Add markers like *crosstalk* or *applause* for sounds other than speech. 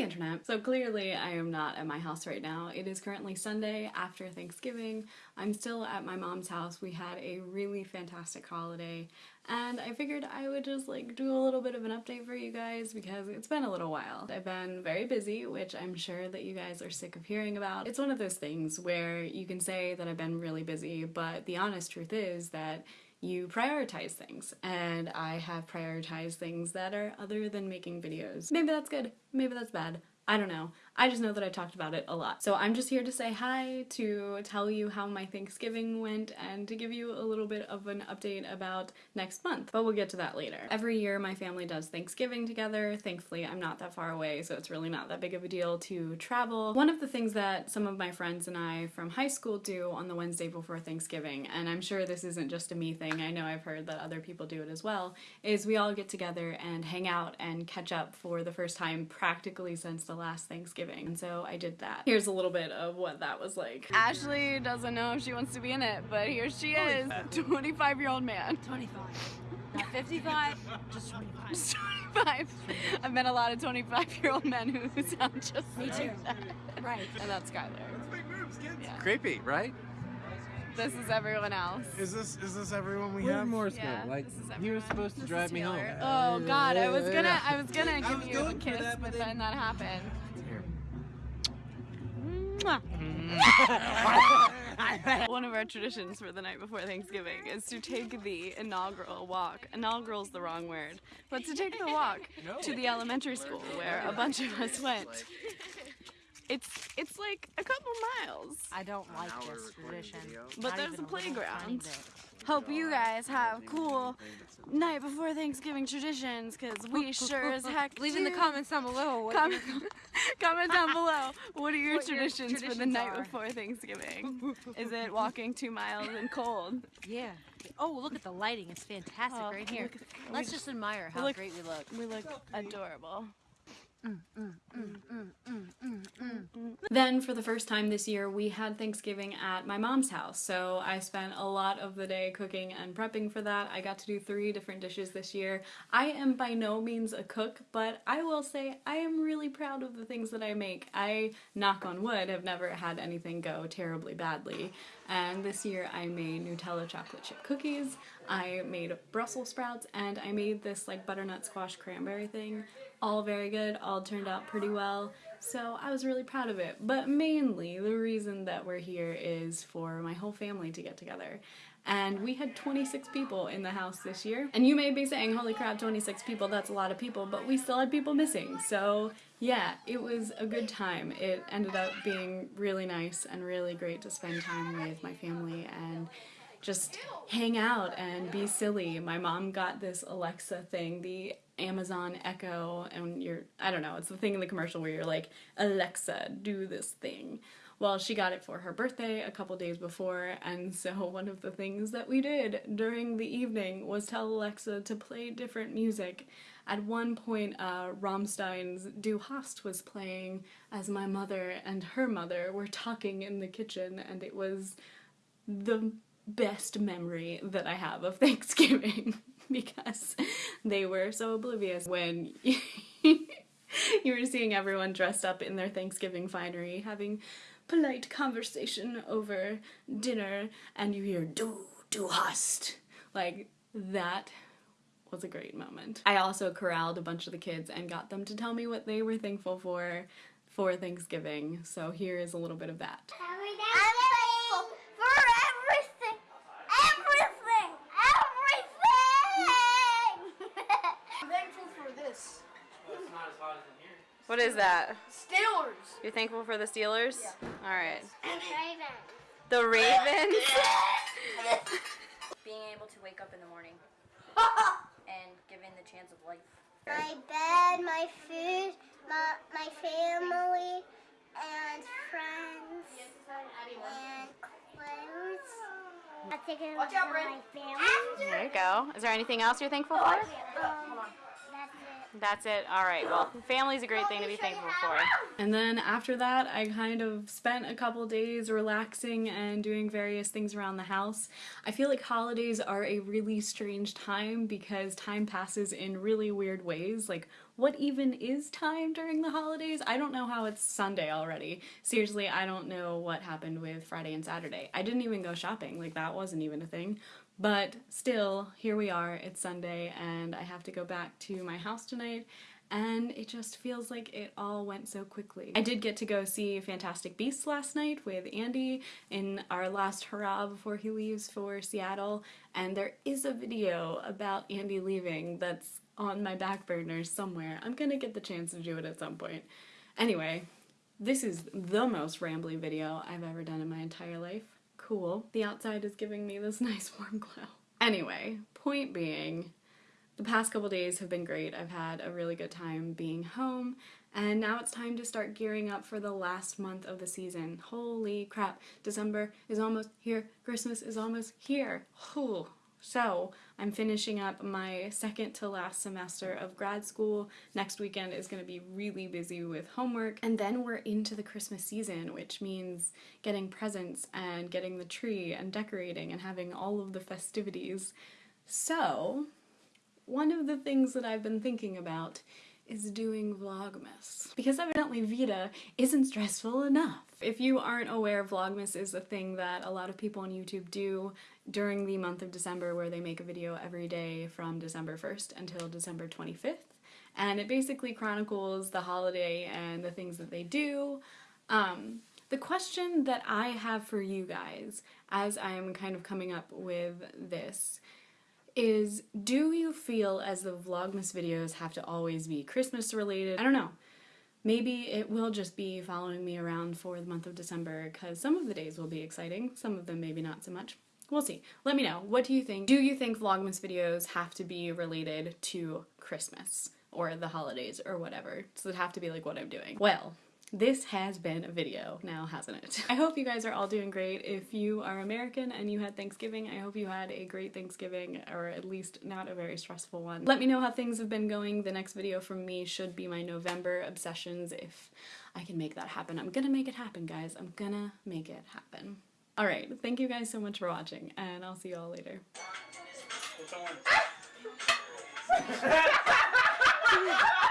Internet! So clearly I am not at my house right now. It is currently Sunday after Thanksgiving. I'm still at my mom's house. We had a really fantastic holiday and I figured I would just like do a little bit of an update for you guys because it's been a little while. I've been very busy, which I'm sure that you guys are sick of hearing about. It's one of those things where you can say that I've been really busy, but the honest truth is that you prioritize things and I have prioritized things that are other than making videos. Maybe that's good, maybe that's bad. I don't know. I just know that I talked about it a lot. So I'm just here to say hi, to tell you how my Thanksgiving went, and to give you a little bit of an update about next month, but we'll get to that later. Every year my family does Thanksgiving together. Thankfully I'm not that far away, so it's really not that big of a deal to travel. One of the things that some of my friends and I from high school do on the Wednesday before Thanksgiving, and I'm sure this isn't just a me thing, I know I've heard that other people do it as well, is we all get together and hang out and catch up for the first time practically since the last Thanksgiving. And so I did that. Here's a little bit of what that was like. Ashley doesn't know if she wants to be in it, but here she is, 25 year old man. 25. Not 55, *laughs* just 25. Just 25. I've met a lot of 25 year old men who *laughs* sound just Me like too. that. Right. And that's Skylar. Yeah. Creepy, right? This is everyone else. Is this is this everyone we Where's have? Morse Yeah, code? Like this is he was supposed to This drive me home. Oh god, I was gonna I was gonna I give was you a kiss, that, but but then that happened. Here. Mm. One of our traditions for the night before Thanksgiving is to take the inaugural walk. Inaugural's the wrong word, but to take the walk to the elementary school where a bunch of us went. It's it's like a couple miles. I don't like this recording tradition. But Not there's a playground. Hope you guys have cool night before Thanksgiving traditions, cause we *laughs* sure as heck Leave in the comments down below what Comment, *laughs* *laughs* comment down below. What are your What your traditions for the traditions night are. before Thanksgiving? Is it walking two miles in cold? Yeah. Oh, look at the lighting. It's fantastic Oh, right here. look Let's just admire how look- great we look. We look adorable. Then, for the first time this year, we had Thanksgiving at my mom's house. So I spent a lot of the day cooking and prepping for that. I got to do three different dishes this year. I am by no means a cook, but I will say I am really proud of the things that I make. I, knock on wood, have never had anything go terribly badly. And this year I made Nutella chocolate chip cookies, I made Brussels sprouts, and I made this like butternut squash cranberry thing. All very good, all turned out pretty well. So I was really proud of it. But mainly the reason that we're here is for my whole family to get together. And we had 26 people in the house this year. And you may be saying, holy crap, 26 people, that's a lot of people, but we still had people missing. So yeah, it was a good time. It ended up being really nice and really great to spend time with my family and just hang out and be silly. My mom got this Alexa thing, the Amazon Echo, and you're, I don't know, it's the thing in the commercial where you're like, Alexa, do this thing. Well, she got it for her birthday a couple days before, and so *laughs* one of the things that we did during the evening was tell Alexa to play different music. At one point, uh, Rammstein's Du Hast was playing as my mother and her mother were talking in the kitchen, and it was the best memory that I have of *laughs* Thanksgiving *laughs* because they were so oblivious when *laughs* you were seeing everyone dressed up in their Thanksgiving finery having polite conversation over dinner and you hear du du hast like that was a great moment. I also corralled a bunch of the kids and got them to tell me what they were thankful for for Thanksgiving. So here is a little bit of that. I'm thankful for everything, everything, everything. I'm thankful for this. What is that? Steelers. You're thankful for the Steelers? All right. Raven. The Ravens. *laughs* being able to wake up in the morning *laughs* and given the chance of life. My bed, my food, my, my family, and friends, and clothes. I'm thinking Watch out, my family. There you go. Is there anything else you're thankful for? Oh, That's it. That's it. All right. Well, family's a great thing to be thankful for. And then after that, I kind of spent a couple days relaxing and doing various things around the house. I feel like holidays are a really strange time because time passes in really weird ways. Like, what even is time during the holidays? I don't know how it's Sunday already. Seriously, I don't know what happened with Friday and Saturday. I didn't even go shopping. Like, that wasn't even a thing. But still, here we are, it's Sunday, and I have to go back to my house tonight, and it just feels like it all went so quickly. I did get to go see Fantastic Beasts last night with Andy in our last hurrah before he leaves for Seattle, and there is a video about Andy leaving that's on my back burner somewhere. I'm gonna get the chance to do it at some point. Anyway, this is the most rambly video I've ever done in my entire life cool. The outside is giving me this *laughs* nice warm glow. Anyway, point being, the past couple days have been great. I've had a really good time being home, and now it's time to start gearing up for the last month of the season. Holy crap, December is almost here, Christmas is almost here. Whew. So, I'm finishing up my second to last semester of grad school. Next weekend is going to be really busy with homework. And then we're into the Christmas season, which means getting presents and getting the tree and decorating and having all of the festivities. So, one of the things that I've been thinking about is doing Vlogmas. Because evidently Vita isn't stressful enough. If you aren't aware, Vlogmas is a thing that a lot of people on YouTube do during the month of December where they make a video every day from December 1st until December 25th. And it basically chronicles the holiday and the things that they do. Um, the question that I have for you guys as I am kind of coming up with this is do you feel as the Vlogmas videos have to always be Christmas related? I don't know. Maybe it will just be following me around for the month of December because some of the days will be exciting, some of them maybe not so much. We'll see. Let me know. What do you think? Do you think Vlogmas videos have to be related to Christmas or the holidays or whatever? Does it have to be like what I'm doing? Well, this has been a video now, hasn't it? *laughs* I hope you guys are all doing great. If you are American and you had Thanksgiving, I hope you had a great Thanksgiving, or at least not a very stressful one. Let me know how things have been going. The next video from me should be my November obsessions if I can make that happen. I'm gonna make it happen, guys. I'm gonna make it happen. Alright, thank you guys so much for watching, and I'll see you all later. *laughs*